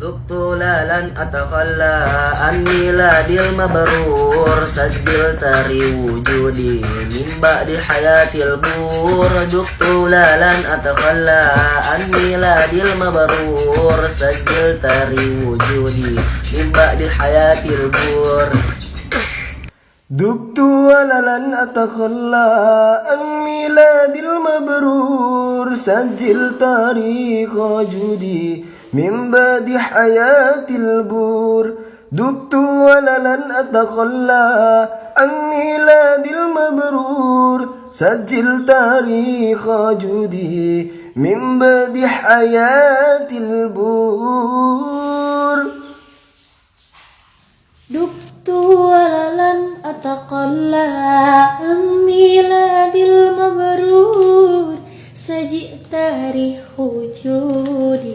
ذقت لا لن أتخلى عن ميلادي المبرور سجل تاري وجودي من بعد حياة البور ذقت لا لن أتخلى عن ميلادي المبرور سجل تاري وجودي من بعد حياة البور دبت ولا لن أتخلى عن ميلادي المبرور سجل تاريخ وجودي من بعد حياة البور دبت ولا لن أتخلى عن ميلادي المبرور سجل تاريخ وجودي من بعد حياة البور دبت ولن أتقلى عن ميلاد المبرور سجئ تاريخ وجودي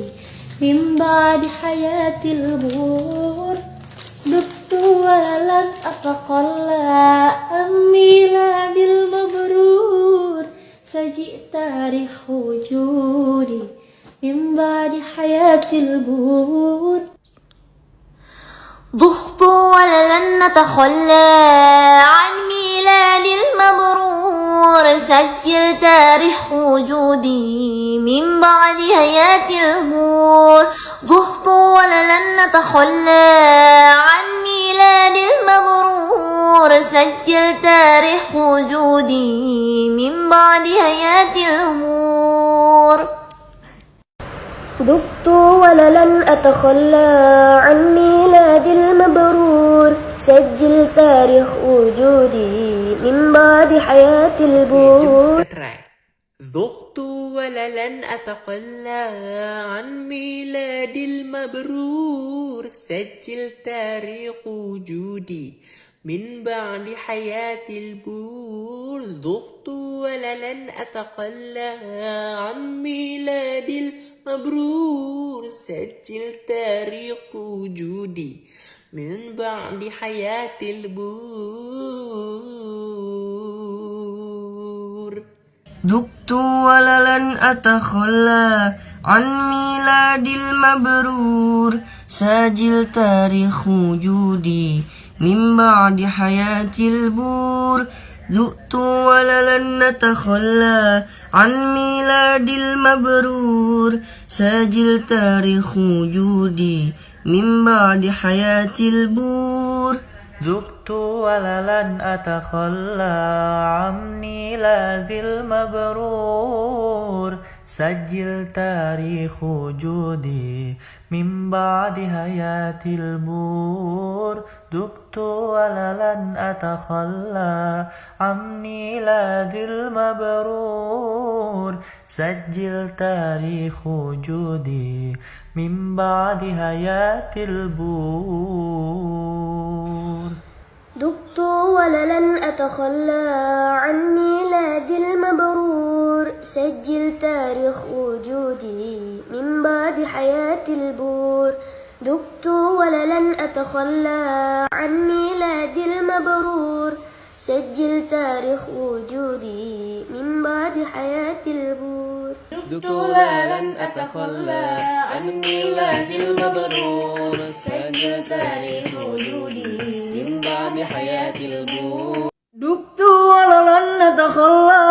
من بعد حياة البور دبت ولن أتقلى عن ميلاد المبرور. سجئ تاريخ وجودي من بعد حياة البور ضخت ولن نتخلى. المبرور سجل تاريخ وجودي من بعد حياة الهمور ضخت ولن نتخلى عن ميلاد المبرور. سجل تاريخ وجودي من بعد حياة الهمور دبت ولن أتخلى عن ميلاد المبرور. سجل تاريخ وجودي من بعد حياة البور ذقت ولن أتخلى عن ميلاد المبرور. سجل تاريخ وجودي من بعد حياة البور ذقت ولن أتخلى عن ميلاد المبرور. سجل تاريخ وجودي من بعد حياة البور. دقت ولن أتخلى عن ميلاد المبرور. ساجل تاريخ وجودي من بعد حياة البور. ذقت ولن نتخلى عن ميلاد المبرور. ساجل تاريخ وجودي من بعد حياة البور. ذقت ولن أتخلى عن ميلاد المبرور. سجل تاريخ وجودي من بعد حياة البور. ذقت ولن أتخلى عن ميلاد المبرور سجل تاريخ وجودي من بعد حياة البور. دبت ولن أتخلى عن ميلاد المبرور سجل تاريخ وجودي من بعد حياة البور. دبت ولن أتخلى عن ميلاد المبرور سجل تاريخ وجودي من بعد حياة البور. دبت لن أتخلى عن ميلاد المبرور سجل تاريخ وجودي من بعد حياة البور. دبت ولن نتخلى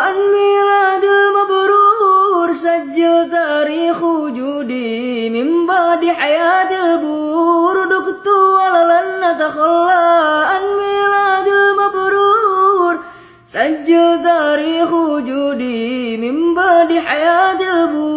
عن ميلاد المبرور سجل تاريخ وجودي من بعد حياة البور دبت ولن نتخلى عن ميلاد المبرور سجل تاريخ وجودي من بعد حياة البور